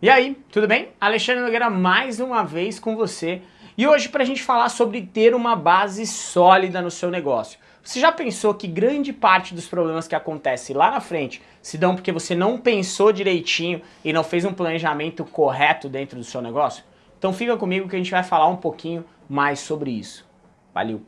E aí, tudo bem? Alexandre Nogueira mais uma vez com você e hoje para a gente falar sobre ter uma base sólida no seu negócio. Você já pensou que grande parte dos problemas que acontecem lá na frente se dão porque você não pensou direitinho e não fez um planejamento correto dentro do seu negócio? Então fica comigo que a gente vai falar um pouquinho mais sobre isso. Valeu!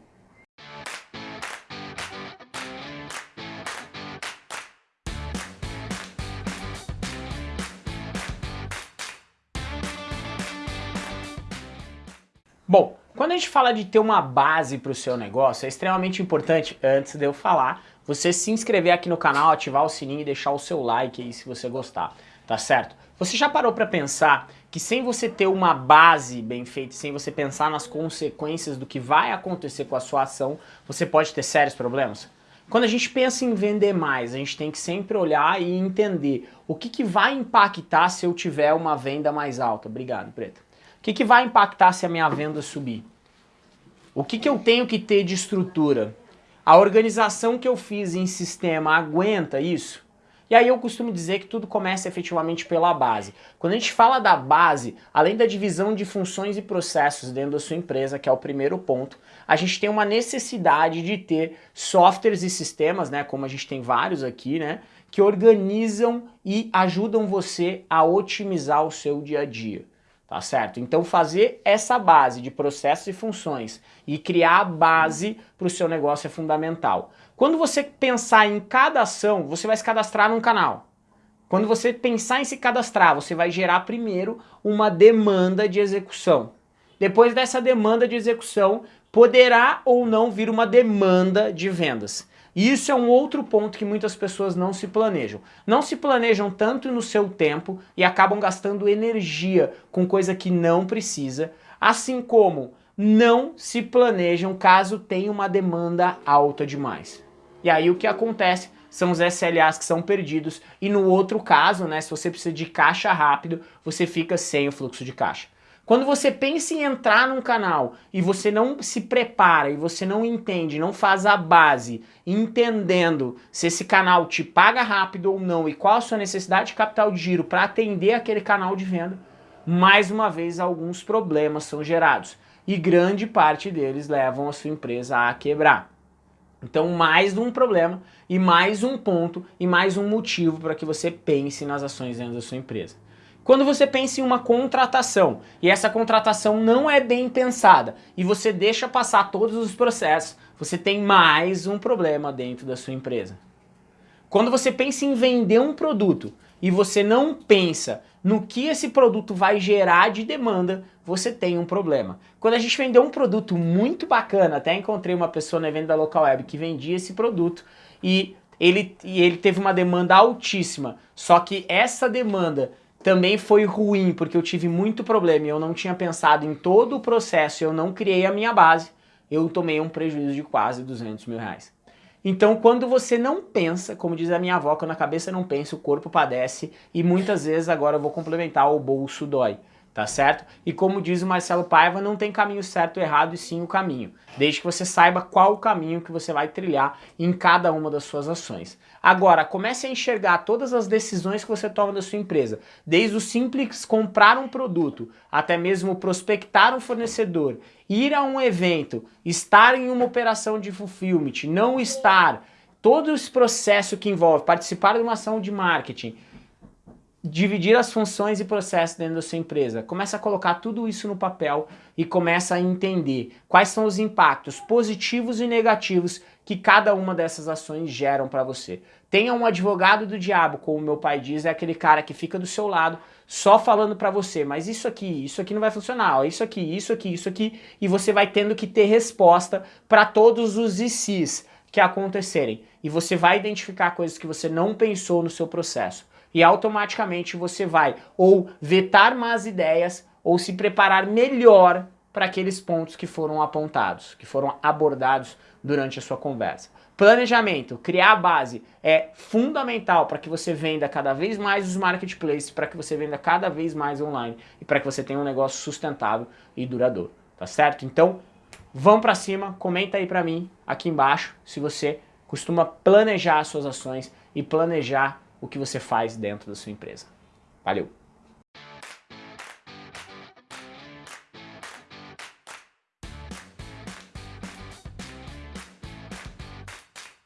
Bom, quando a gente fala de ter uma base para o seu negócio, é extremamente importante, antes de eu falar, você se inscrever aqui no canal, ativar o sininho e deixar o seu like aí se você gostar, tá certo? Você já parou para pensar que sem você ter uma base bem feita, sem você pensar nas consequências do que vai acontecer com a sua ação, você pode ter sérios problemas? Quando a gente pensa em vender mais, a gente tem que sempre olhar e entender o que, que vai impactar se eu tiver uma venda mais alta. Obrigado, Preta. O que, que vai impactar se a minha venda subir? O que, que eu tenho que ter de estrutura? A organização que eu fiz em sistema aguenta isso? E aí eu costumo dizer que tudo começa efetivamente pela base. Quando a gente fala da base, além da divisão de funções e processos dentro da sua empresa, que é o primeiro ponto, a gente tem uma necessidade de ter softwares e sistemas, né, como a gente tem vários aqui, né, que organizam e ajudam você a otimizar o seu dia a dia tá certo? Então fazer essa base de processos e funções e criar a base para o seu negócio é fundamental. Quando você pensar em cada ação, você vai se cadastrar num canal. Quando você pensar em se cadastrar, você vai gerar primeiro uma demanda de execução. Depois dessa demanda de execução, poderá ou não vir uma demanda de vendas. E isso é um outro ponto que muitas pessoas não se planejam. Não se planejam tanto no seu tempo e acabam gastando energia com coisa que não precisa, assim como não se planejam caso tenha uma demanda alta demais. E aí o que acontece são os SLAs que são perdidos e no outro caso, né, se você precisa de caixa rápido, você fica sem o fluxo de caixa. Quando você pensa em entrar num canal e você não se prepara e você não entende, não faz a base, entendendo se esse canal te paga rápido ou não e qual a sua necessidade de capital de giro para atender aquele canal de venda, mais uma vez alguns problemas são gerados e grande parte deles levam a sua empresa a quebrar. Então mais um problema e mais um ponto e mais um motivo para que você pense nas ações dentro da sua empresa. Quando você pensa em uma contratação e essa contratação não é bem pensada e você deixa passar todos os processos, você tem mais um problema dentro da sua empresa. Quando você pensa em vender um produto e você não pensa no que esse produto vai gerar de demanda, você tem um problema. Quando a gente vendeu um produto muito bacana, até encontrei uma pessoa no evento da Local Web que vendia esse produto e ele, e ele teve uma demanda altíssima, só que essa demanda também foi ruim, porque eu tive muito problema e eu não tinha pensado em todo o processo, eu não criei a minha base, eu tomei um prejuízo de quase 200 mil reais. Então, quando você não pensa, como diz a minha avó, quando a cabeça não pensa, o corpo padece, e muitas vezes, agora eu vou complementar, o bolso dói tá certo? E como diz o Marcelo Paiva, não tem caminho certo ou errado, e sim o caminho. Desde que você saiba qual o caminho que você vai trilhar em cada uma das suas ações. Agora, comece a enxergar todas as decisões que você toma da sua empresa. Desde o simples comprar um produto, até mesmo prospectar um fornecedor, ir a um evento, estar em uma operação de fulfillment, não estar, todo esse processo que envolve participar de uma ação de marketing, dividir as funções e processos dentro da sua empresa. Começa a colocar tudo isso no papel e começa a entender quais são os impactos positivos e negativos que cada uma dessas ações geram para você. Tenha um advogado do diabo, como meu pai diz, é aquele cara que fica do seu lado só falando para você, mas isso aqui, isso aqui não vai funcionar, isso aqui, isso aqui, isso aqui, e você vai tendo que ter resposta para todos os ICs que acontecerem. E você vai identificar coisas que você não pensou no seu processo e automaticamente você vai ou vetar más ideias ou se preparar melhor para aqueles pontos que foram apontados, que foram abordados durante a sua conversa. Planejamento, criar a base é fundamental para que você venda cada vez mais os marketplaces, para que você venda cada vez mais online e para que você tenha um negócio sustentável e duradouro, tá certo? Então, vão para cima, comenta aí para mim aqui embaixo se você costuma planejar as suas ações e planejar o que você faz dentro da sua empresa. Valeu!